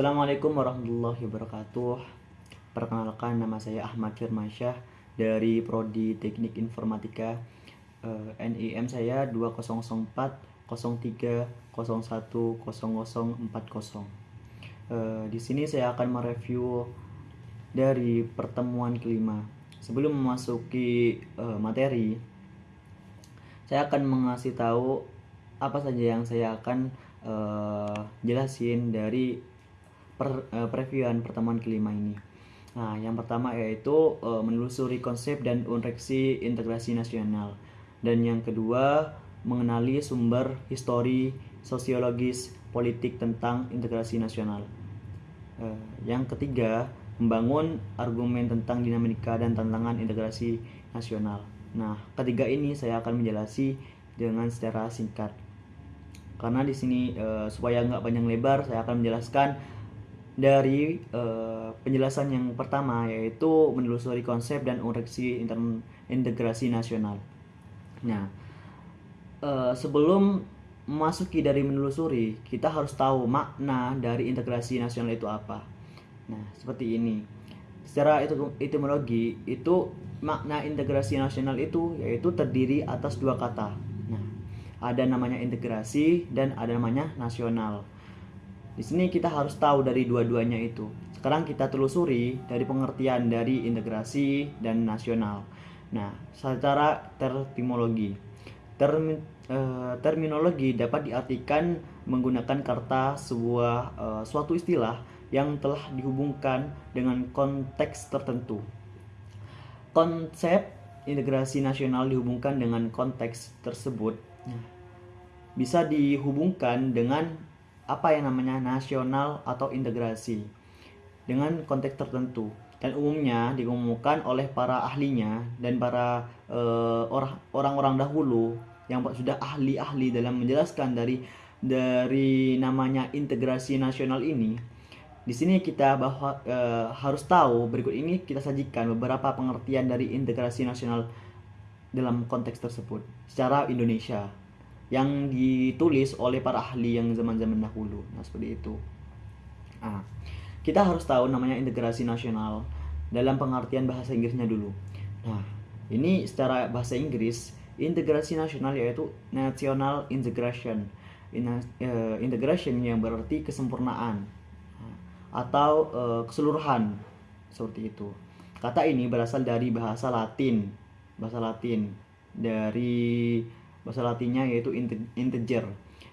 Assalamualaikum warahmatullahi wabarakatuh. Perkenalkan nama saya Ahmad Firmansyah dari Prodi Teknik Informatika. Eh, NIM saya 2004 03 01 0040. Eh, di sini saya akan mereview dari pertemuan kelima. Sebelum memasuki eh, materi, saya akan mengasih tahu apa saja yang saya akan eh, jelasin dari per, uh, previewan pertemuan kelima ini. Nah, yang pertama yaitu uh, menelusuri konsep dan unreksi integrasi nasional. Dan yang kedua, mengenali sumber histori, sosiologis, politik tentang integrasi nasional. Uh, yang ketiga, membangun argumen tentang dinamika dan tantangan integrasi nasional. Nah, ketiga ini saya akan menjelasi dengan secara singkat. Karena di sini uh, supaya nggak panjang lebar, saya akan menjelaskan dari uh, penjelasan yang pertama yaitu menelusuri konsep dan ureksi integrasi nasional. Nah, uh, sebelum memasuki dari menelusuri, kita harus tahu makna dari integrasi nasional itu apa. Nah, seperti ini. Secara etimologi itu makna integrasi nasional itu yaitu terdiri atas dua kata. Nah, ada namanya integrasi dan ada namanya nasional. Di sini kita harus tahu dari dua-duanya itu. Sekarang kita telusuri dari pengertian dari integrasi dan nasional. Nah, secara terminologi. Term, eh, terminologi dapat diartikan menggunakan kata sebuah eh, suatu istilah yang telah dihubungkan dengan konteks tertentu. Konsep integrasi nasional dihubungkan dengan konteks tersebut. Nah, bisa dihubungkan dengan apa yang namanya nasional atau integrasi dengan konteks tertentu. Dan umumnya diumumkan oleh para ahlinya dan para uh, orang-orang dahulu yang sudah ahli-ahli dalam menjelaskan dari dari namanya integrasi nasional ini. Di sini kita bahwa e, harus tahu berikut ini kita sajikan beberapa pengertian dari integrasi nasional dalam konteks tersebut. Secara Indonesia yang ditulis oleh para ahli yang zaman-zaman dahulu. Nah, seperti itu. Nah, kita harus tahu namanya integrasi nasional dalam pengertian bahasa Inggrisnya dulu. Nah, ini secara bahasa Inggris, integrasi nasional yaitu national integration. uh, integration yang berarti kesempurnaan atau uh, keseluruhan seperti itu. Kata ini berasal dari bahasa Latin, bahasa Latin dari bahasa latinnya yaitu integer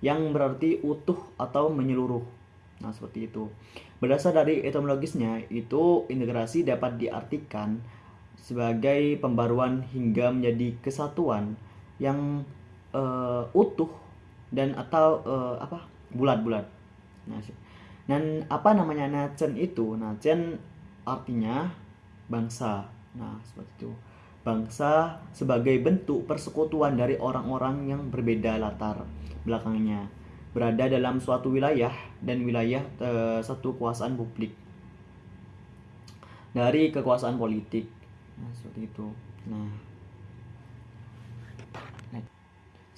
yang berarti utuh atau menyeluruh. Nah, seperti itu. Berdasar dari etimologisnya, itu integrasi dapat diartikan sebagai pembaruan hingga menjadi kesatuan yang uh, utuh dan atau uh, apa? bulat-bulat. Nah, dan apa namanya nacen itu? Nacen artinya bangsa. Nah, seperti itu bangsa sebagai bentuk persekutuan dari orang-orang yang berbeda latar belakangnya berada dalam suatu wilayah dan wilayah e, satu kekuasaan publik. Dari kekuasaan politik. Nah seperti itu. Nah.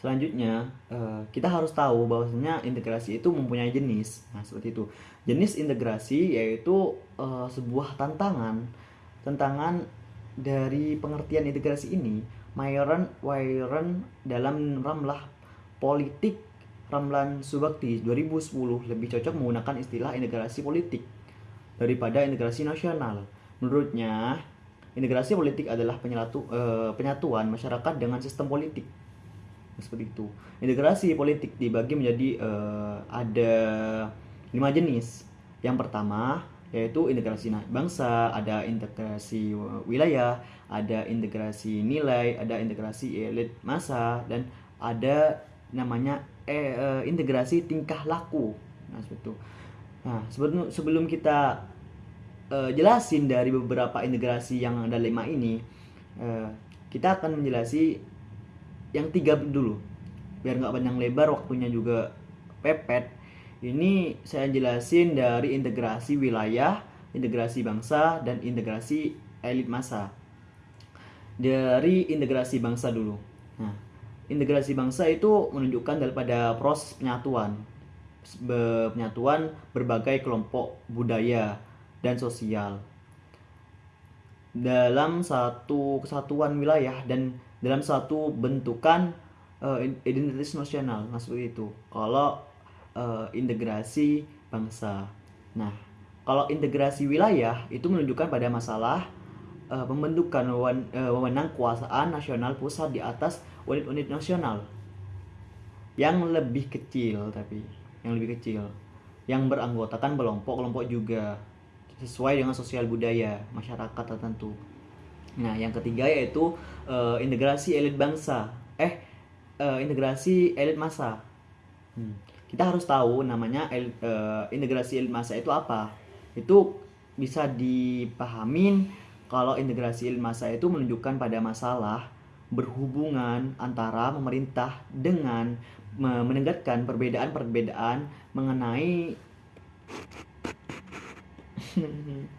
Selanjutnya e, kita harus tahu bahwasanya integrasi itu mempunyai jenis. Nah seperti itu. Jenis integrasi yaitu e, sebuah tantangan. Tantangan dari pengertian integrasi ini, Mayoran Wairan dalam Ramlah Politik Ramlan Subakti 2010 lebih cocok menggunakan istilah integrasi politik daripada integrasi nasional. Menurutnya, integrasi politik adalah penyatu, eh, penyatuan masyarakat dengan sistem politik. Seperti itu. Integrasi politik dibagi menjadi eh, ada lima jenis. Yang pertama, yaitu integrasi bangsa, ada integrasi wilayah, ada integrasi nilai, ada integrasi elit masa dan ada namanya eh, eh, integrasi tingkah laku. Nah, seperti itu. Nah, sebelum sebelum kita eh, jelasin dari beberapa integrasi yang ada lima ini, eh, kita akan menjelasi yang tiga dulu. Biar nggak panjang lebar, waktunya juga pepet ini saya jelasin dari integrasi wilayah, integrasi bangsa, dan integrasi elit masa. Dari integrasi bangsa dulu. Nah, integrasi bangsa itu menunjukkan daripada proses penyatuan. penyatuan berbagai kelompok budaya dan sosial dalam satu kesatuan wilayah dan dalam satu bentukan uh, identitas nasional nah itu kalau uh, integrasi bangsa nah kalau integrasi wilayah itu menunjukkan pada masalah uh, pembentukan wewenang kekuasaan nasional pusat di atas unit-unit nasional yang lebih kecil tapi yang lebih kecil yang beranggotakan kelompok-kelompok juga sesuai dengan sosial budaya masyarakat tertentu. Nah, yang ketiga yaitu uh, integrasi elit bangsa. Eh, uh, integrasi elit massa. Hmm. Kita harus tahu namanya uh, integrasi elit massa itu apa. Itu bisa dipahamin kalau integrasi elit massa itu menunjukkan pada masalah berhubungan antara pemerintah dengan menegakkan perbedaan-perbedaan mengenai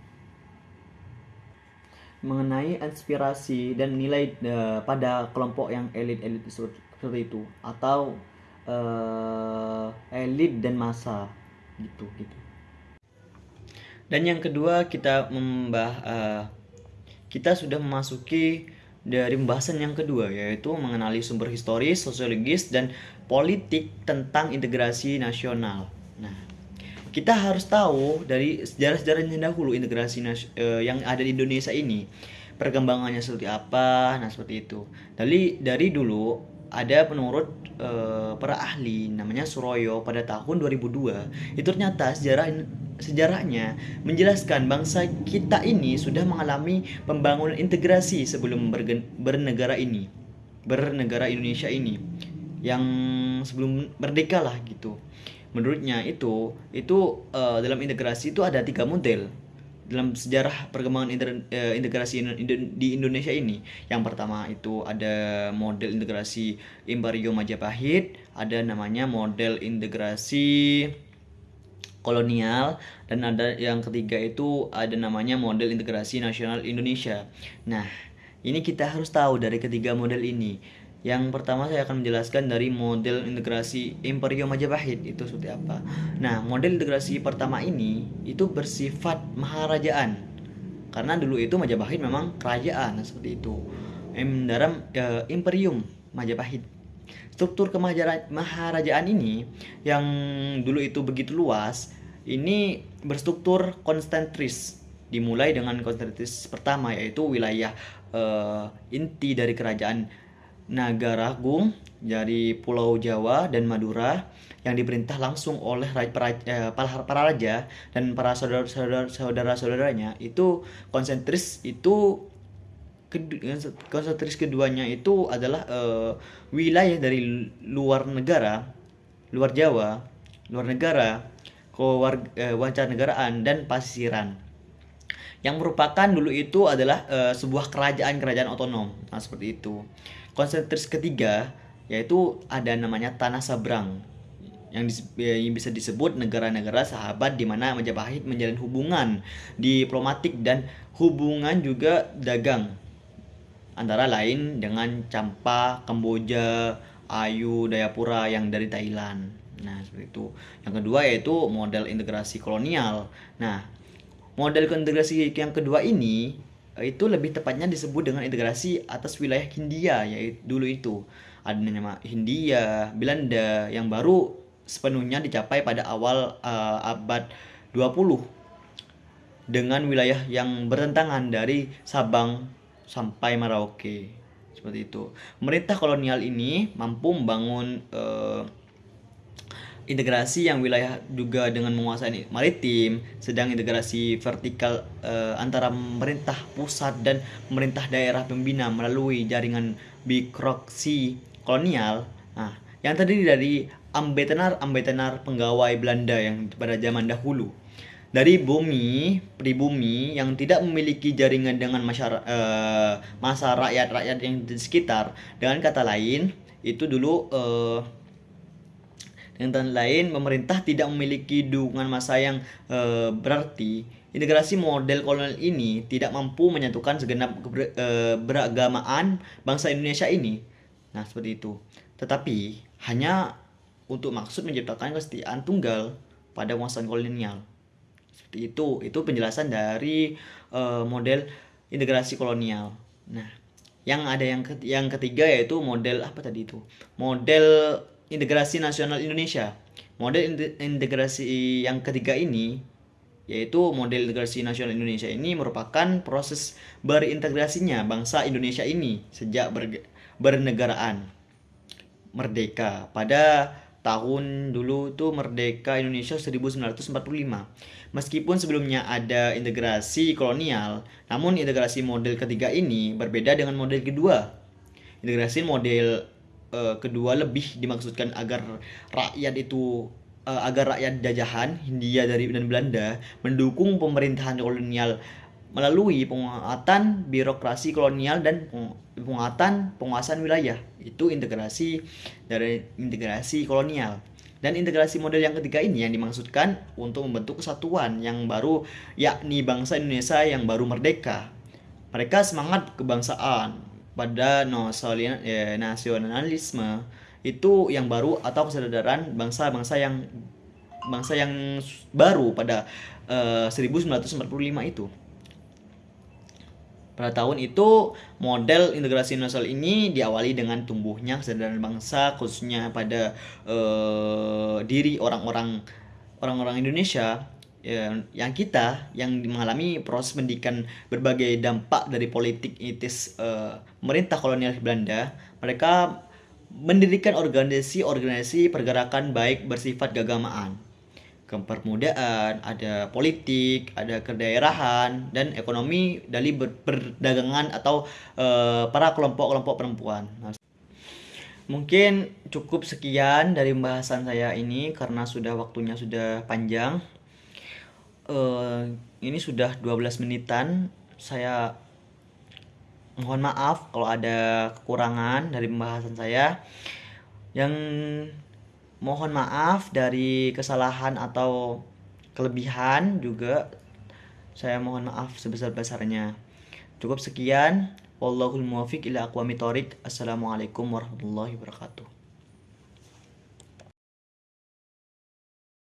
mengenai inspirasi dan nilai uh, pada kelompok yang elit-elit seperti itu atau uh, elit dan masa gitu gitu. Dan yang kedua kita membah uh, kita sudah memasuki dari pembahasan yang kedua yaitu mengenali sumber historis, sosiologis dan politik tentang integrasi nasional. Nah, kita harus tahu dari sejarah-sejarahnya dahulu integrasi uh, yang ada di Indonesia ini perkembangannya seperti apa nah seperti itu dari dari dulu ada penurut uh, para ahli namanya Suroyo pada tahun 2002 itu ternyata sejarah sejarahnya menjelaskan bangsa kita ini sudah mengalami pembangunan integrasi sebelum bernegara ini bernegara Indonesia ini yang sebelum merdeka lah gitu. Menurutnya itu itu uh, dalam integrasi itu ada tiga model dalam sejarah perkembangan uh, integrasi di Indonesia ini yang pertama itu ada model integrasi Imperium Majapahit ada namanya model integrasi kolonial dan ada yang ketiga itu ada namanya model integrasi nasional Indonesia. Nah ini kita harus tahu dari ketiga model ini yang pertama saya akan menjelaskan dari model integrasi Imperium Majapahit itu seperti apa. Nah, model integrasi pertama ini itu bersifat maharajaan. Karena dulu itu Majapahit memang kerajaan seperti itu. Dalam uh, Imperium Majapahit. Struktur kemaharajaan ini yang dulu itu begitu luas, ini berstruktur konsentris dimulai dengan konsentris pertama yaitu wilayah uh, inti dari kerajaan Nagaragung dari Pulau Jawa dan Madura yang diperintah langsung oleh para, eh, para, para raja dan para saudara-saudaranya itu konsentris itu konsentris keduanya itu adalah uh, wilayah dari luar negara, luar Jawa, luar negara, kewarga negaraan dan pasiran yang merupakan dulu itu adalah uh, sebuah kerajaan-kerajaan otonom. Nah, seperti itu. Konsentris ketiga yaitu ada namanya tanah sabrang yang, yang bisa disebut negara-negara sahabat di mana Majapahit menjalin hubungan diplomatik dan hubungan juga dagang antara lain dengan Campa, Kamboja, Ayu, Dayapura yang dari Thailand. Nah, seperti itu. Yang kedua yaitu model integrasi kolonial. Nah, model integrasi yang kedua ini itu lebih tepatnya disebut dengan integrasi atas wilayah Hindia yaitu dulu itu ada nama Hindia, Belanda yang baru sepenuhnya dicapai pada awal uh, abad 20 dengan wilayah yang bertentangan dari Sabang sampai Merauke seperti itu. Pemerintah kolonial ini mampu membangun uh, integrasi yang wilayah juga dengan menguasai maritim, sedang integrasi vertikal uh, antara pemerintah pusat dan pemerintah daerah pembina melalui jaringan birokrasi kolonial. Nah, yang terdiri dari ambetenar-ambetenar penggawai Belanda yang pada zaman dahulu. Dari bumi, pribumi yang tidak memiliki jaringan dengan masyarakat uh, masa rakyat-rakyat yang di sekitar. Dengan kata lain, itu dulu uh, dengan kata lain, pemerintah tidak memiliki dukungan massa yang e, berarti integrasi model kolonial ini tidak mampu menyatukan segenap e, beragamaan bangsa Indonesia ini. Nah, seperti itu. Tetapi hanya untuk maksud menciptakan kesetiaan tunggal pada penguasaan kolonial. Seperti itu, itu penjelasan dari uh, model integrasi kolonial. Nah, yang ada yang ketiga yaitu model apa tadi itu? Model integrasi nasional Indonesia. Model integrasi yang ketiga ini yaitu model integrasi nasional Indonesia ini merupakan proses berintegrasinya bangsa Indonesia ini sejak bernegaraan merdeka. Pada tahun dulu itu merdeka Indonesia 1945 meskipun sebelumnya ada integrasi kolonial namun integrasi model ketiga ini berbeda dengan model kedua. Integrasi model uh, kedua lebih dimaksudkan agar rakyat itu uh, agar rakyat jajahan Hindia dari dan Belanda mendukung pemerintahan kolonial melalui penguatan birokrasi kolonial dan penguatan penguasaan wilayah. Itu integrasi dari integrasi kolonial. Dan integrasi model yang ketiga ini yang dimaksudkan untuk membentuk kesatuan yang baru yakni bangsa Indonesia yang baru merdeka. Mereka semangat kebangsaan pada ya, nasionalisme itu yang baru atau kesadaran bangsa-bangsa yang bangsa yang baru pada uh, eh, 1945 itu. Pada tahun itu, model integrasi nasional ini diawali dengan tumbuhnya kesadaran bangsa khususnya pada uh, diri orang-orang orang-orang Indonesia yang kita yang mengalami proses pendidikan berbagai dampak dari politik itis uh, pemerintah kolonial Belanda, mereka mendirikan organisasi-organisasi pergerakan baik bersifat keagamaan, kepermudaan, ada politik, ada kedaerahan, dan ekonomi dari perdagangan atau uh, para kelompok-kelompok perempuan. Nah, mungkin cukup sekian dari pembahasan saya ini karena sudah waktunya sudah panjang. Uh, ini sudah 12 menitan. Saya mohon maaf kalau ada kekurangan dari pembahasan saya. Yang mohon maaf dari kesalahan atau kelebihan juga saya mohon maaf sebesar-besarnya. Cukup sekian. Wallahul muwafiq ila aqwamit assalamualaikum warahmatullahi wabarakatuh